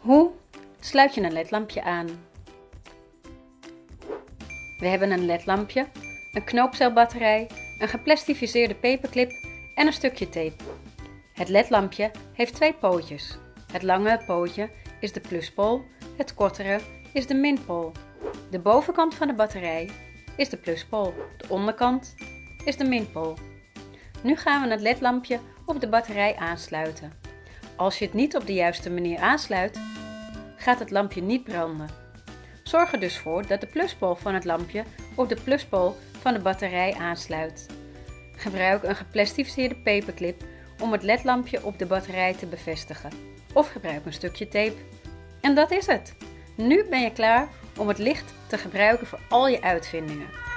Hoe sluit je een ledlampje aan? We hebben een ledlampje, een knoopcelbatterij, een geplastificeerde paperclip en een stukje tape. Het ledlampje heeft twee pootjes. Het lange pootje is de pluspool, het kortere is de minpool. De bovenkant van de batterij is de pluspool, de onderkant is de minpool. Nu gaan we het ledlampje op de batterij aansluiten. Als je het niet op de juiste manier aansluit, gaat het lampje niet branden. Zorg er dus voor dat de pluspool van het lampje op de pluspool van de batterij aansluit. Gebruik een geplastificeerde paperclip om het ledlampje op de batterij te bevestigen. Of gebruik een stukje tape. En dat is het. Nu ben je klaar om het licht te gebruiken voor al je uitvindingen.